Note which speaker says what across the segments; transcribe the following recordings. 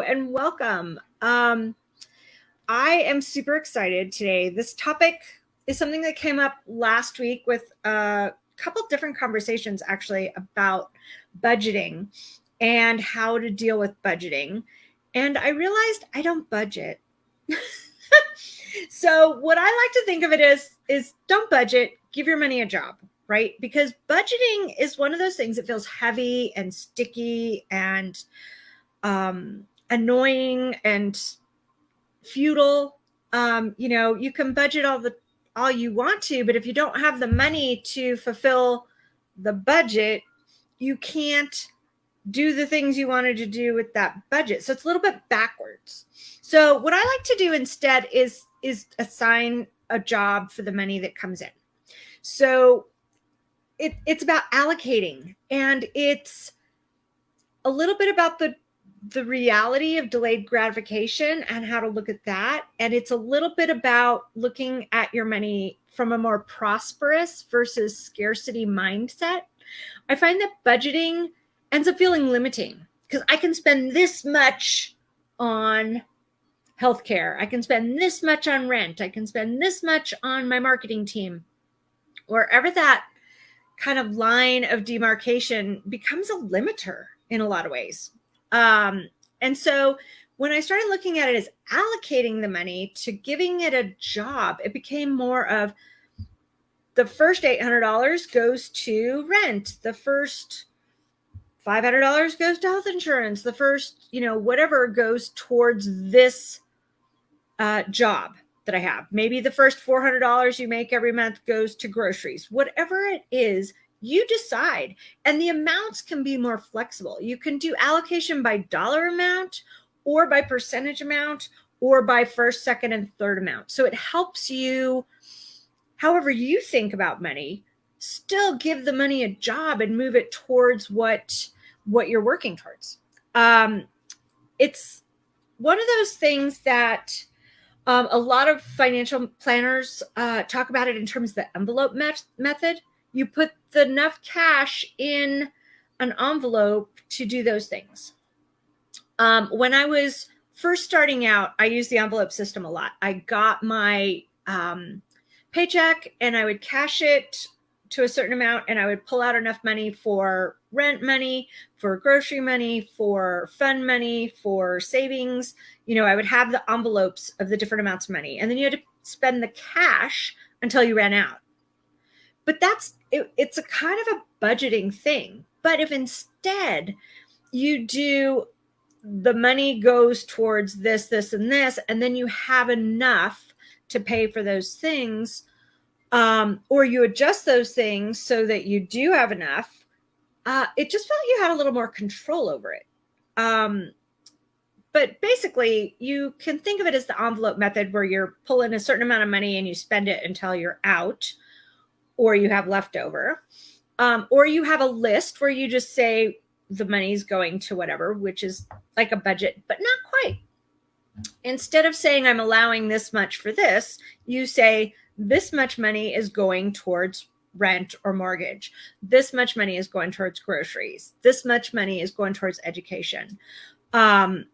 Speaker 1: And welcome. Um, I am super excited today. This topic is something that came up last week with a couple different conversations actually about budgeting and how to deal with budgeting. And I realized I don't budget. so what I like to think of it is is don't budget, give your money a job, right? Because budgeting is one of those things that feels heavy and sticky and um, annoying and futile. Um, you know, you can budget all the all you want to, but if you don't have the money to fulfill the budget, you can't do the things you wanted to do with that budget. So it's a little bit backwards. So what I like to do instead is is assign a job for the money that comes in. So it, it's about allocating and it's a little bit about the the reality of delayed gratification and how to look at that. And it's a little bit about looking at your money from a more prosperous versus scarcity mindset. I find that budgeting ends up feeling limiting because I can spend this much on healthcare. I can spend this much on rent. I can spend this much on my marketing team. Wherever that kind of line of demarcation becomes a limiter in a lot of ways. Um, and so when I started looking at it as allocating the money to giving it a job, it became more of the first $800 goes to rent. The first $500 goes to health insurance. The first, you know, whatever goes towards this uh, job that I have. Maybe the first $400 you make every month goes to groceries. Whatever it is, you decide. And the amounts can be more flexible. You can do allocation by dollar amount or by percentage amount or by first, second, and third amount. So it helps you, however you think about money, still give the money a job and move it towards what what you're working towards. Um, it's one of those things that um, a lot of financial planners uh, talk about it in terms of the envelope met method you put enough cash in an envelope to do those things. Um, when I was first starting out, I used the envelope system a lot. I got my um, paycheck and I would cash it to a certain amount and I would pull out enough money for rent money, for grocery money, for fund money, for savings. You know, I would have the envelopes of the different amounts of money. And then you had to spend the cash until you ran out. But that's it, it's a kind of a budgeting thing. But if instead you do the money goes towards this, this, and this, and then you have enough to pay for those things, um, or you adjust those things so that you do have enough, uh, it just felt you had a little more control over it. Um, but basically, you can think of it as the envelope method where you're pulling a certain amount of money and you spend it until you're out or you have leftover. Um, or you have a list where you just say the money's going to whatever, which is like a budget, but not quite. Instead of saying I'm allowing this much for this, you say this much money is going towards rent or mortgage. This much money is going towards groceries. This much money is going towards education. Um,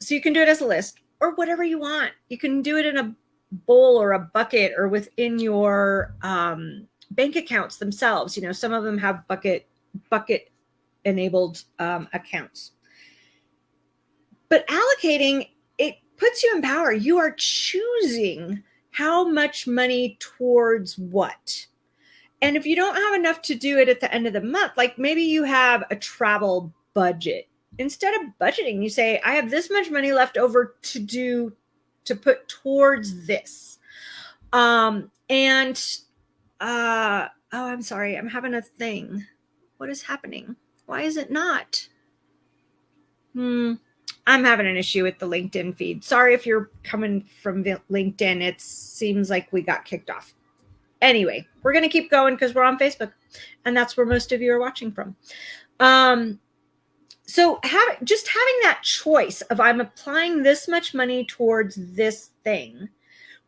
Speaker 1: so you can do it as a list or whatever you want. You can do it in a bowl or a bucket or within your um, bank accounts themselves. You know, some of them have bucket bucket enabled um, accounts. But allocating it puts you in power. You are choosing how much money towards what. And if you don't have enough to do it at the end of the month, like maybe you have a travel budget. Instead of budgeting, you say, I have this much money left over to do to put towards this. Um, and uh, oh, I'm sorry. I'm having a thing. What is happening? Why is it not? Hmm. I'm having an issue with the LinkedIn feed. Sorry if you're coming from LinkedIn. It seems like we got kicked off. Anyway, we're going to keep going because we're on Facebook and that's where most of you are watching from. Um, so have, just having that choice of I'm applying this much money towards this thing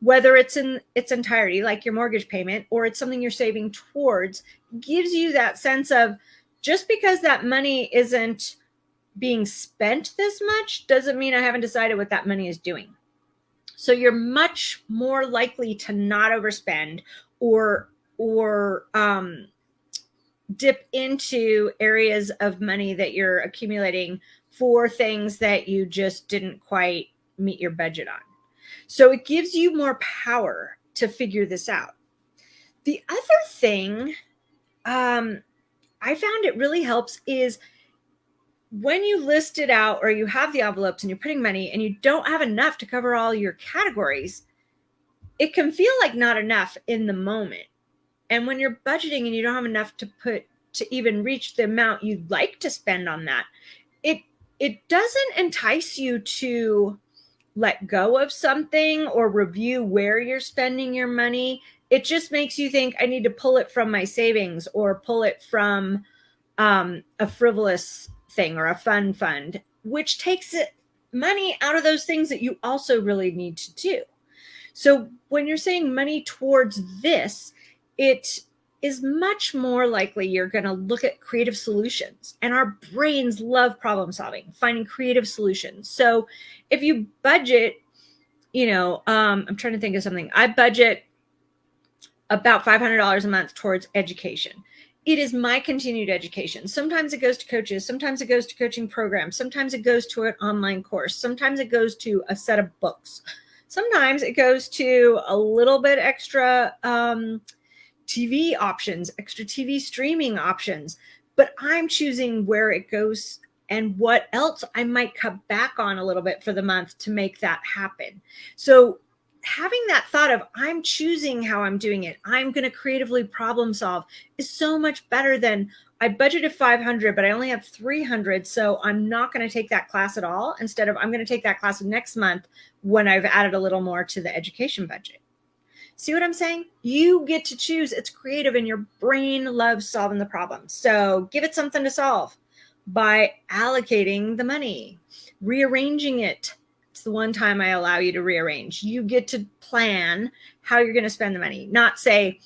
Speaker 1: whether it's in its entirety, like your mortgage payment, or it's something you're saving towards, gives you that sense of just because that money isn't being spent this much doesn't mean I haven't decided what that money is doing. So you're much more likely to not overspend or or um, dip into areas of money that you're accumulating for things that you just didn't quite meet your budget on. So it gives you more power to figure this out. The other thing um, I found it really helps is when you list it out or you have the envelopes and you're putting money and you don't have enough to cover all your categories, it can feel like not enough in the moment. And when you're budgeting and you don't have enough to put to even reach the amount you'd like to spend on that, it it doesn't entice you to let go of something or review where you're spending your money. It just makes you think I need to pull it from my savings or pull it from um, a frivolous thing or a fun fund, which takes it money out of those things that you also really need to do. So when you're saying money towards this, it is much more likely you're going to look at creative solutions. And our brains love problem solving, finding creative solutions. So if you budget, you know, um, I'm trying to think of something. I budget about $500 a month towards education it is my continued education. Sometimes it goes to coaches, sometimes it goes to coaching programs, sometimes it goes to an online course, sometimes it goes to a set of books, sometimes it goes to a little bit extra um, TV options, extra TV streaming options. But I'm choosing where it goes and what else I might cut back on a little bit for the month to make that happen. So having that thought of I'm choosing how I'm doing it, I'm going to creatively problem solve is so much better than I budgeted 500, but I only have 300. So I'm not going to take that class at all. Instead of I'm going to take that class next month when I've added a little more to the education budget. See what I'm saying? You get to choose. It's creative and your brain loves solving the problem. So give it something to solve by allocating the money, rearranging it, it's the one time I allow you to rearrange. You get to plan how you're going to spend the money, not say,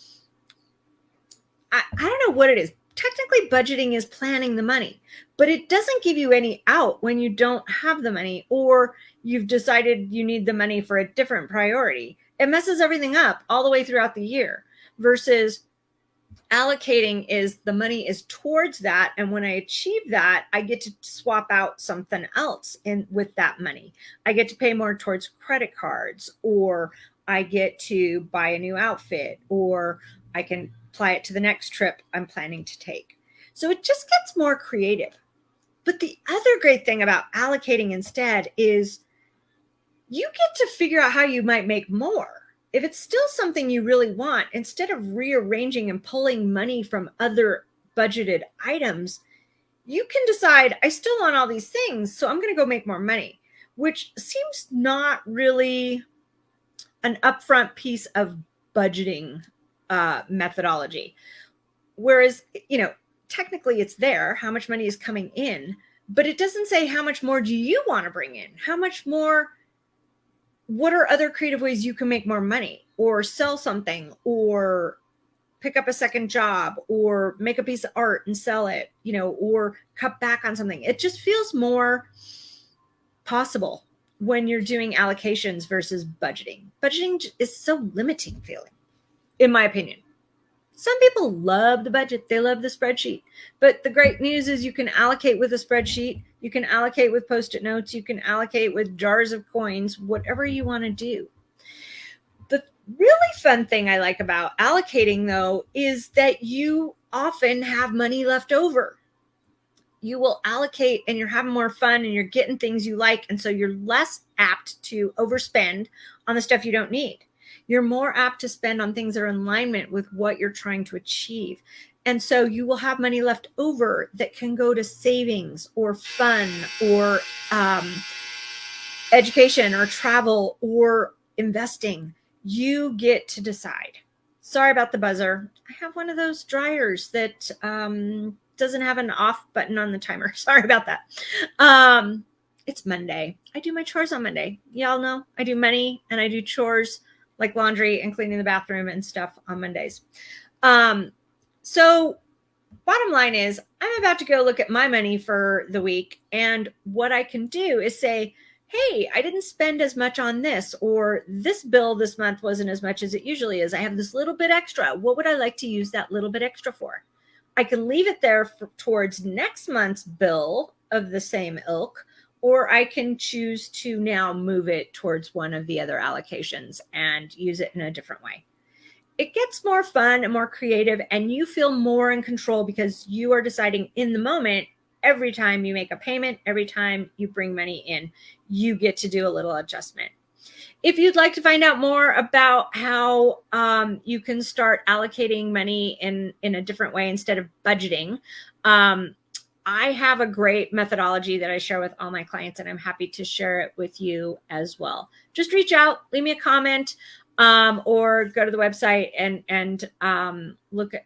Speaker 1: I, I don't know what it is. Technically, budgeting is planning the money, but it doesn't give you any out when you don't have the money or you've decided you need the money for a different priority. It messes everything up all the way throughout the year versus allocating is the money is towards that. And when i achieve that i get to swap out something else in with that money. I get to pay more towards credit cards or i get to buy a new outfit or i can apply it to the next trip i'm planning to take. So it just gets more creative. But the other great thing about allocating instead is you get to figure out how you might make more if it's still something you really want, instead of rearranging and pulling money from other budgeted items, you can decide, I still want all these things, so I'm going to go make more money, which seems not really an upfront piece of budgeting uh, methodology. Whereas, you know, technically it's there, how much money is coming in, but it doesn't say how much more do you want to bring in? How much more what are other creative ways you can make more money or sell something or pick up a second job or make a piece of art and sell it, you know, or cut back on something. It just feels more possible when you're doing allocations versus budgeting. Budgeting is so limiting feeling, in my opinion. Some people love the budget, they love the spreadsheet. But the great news is you can allocate with a spreadsheet, you can allocate with post it notes, you can allocate with jars of coins, whatever you want to do. The really fun thing I like about allocating, though, is that you often have money left over. You will allocate and you're having more fun and you're getting things you like. And so you're less apt to overspend on the stuff you don't need you're more apt to spend on things that are in alignment with what you're trying to achieve. And so you will have money left over that can go to savings or fun or um, education or travel or investing. You get to decide. Sorry about the buzzer. I have one of those dryers that um, doesn't have an off button on the timer. Sorry about that. Um, it's Monday. I do my chores on Monday. Y'all know I do money and I do chores like laundry and cleaning the bathroom and stuff on Mondays. Um, so bottom line is I'm about to go look at my money for the week. And what I can do is say, hey, I didn't spend as much on this, or this bill this month wasn't as much as it usually is. I have this little bit extra. What would I like to use that little bit extra for? I can leave it there for, towards next month's bill of the same ilk, or I can choose to now move it towards one of the other allocations and use it in a different way. It gets more fun and more creative, and you feel more in control because you are deciding in the moment every time you make a payment, every time you bring money in, you get to do a little adjustment. If you'd like to find out more about how um, you can start allocating money in, in a different way instead of budgeting, um, I have a great methodology that I share with all my clients, and I'm happy to share it with you as well. Just reach out, leave me a comment, um, or go to the website and and um, look at.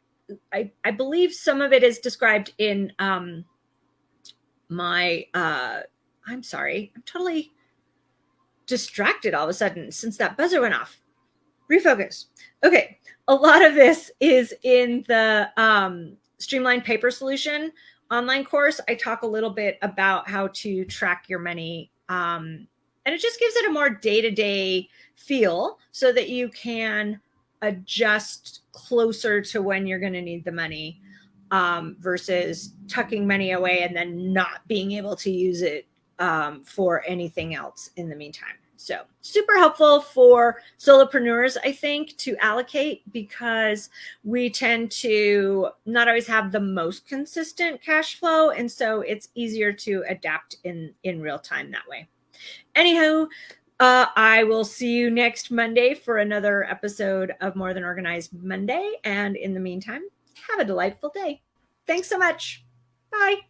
Speaker 1: I, I believe some of it is described in um, my uh I'm sorry, I'm totally distracted all of a sudden since that buzzer went off. Refocus. Okay, a lot of this is in the um, Streamline Paper Solution online course. I talk a little bit about how to track your money, um, and it just gives it a more day to day feel so that you can adjust closer to when you're going to need the money um, versus tucking money away and then not being able to use it um, for anything else in the meantime. So super helpful for solopreneurs, I think, to allocate because we tend to not always have the most consistent cash flow. And so it's easier to adapt in, in real time that way. Anywho, uh, I will see you next Monday for another episode of More Than Organized Monday. And in the meantime, have a delightful day. Thanks so much. Bye.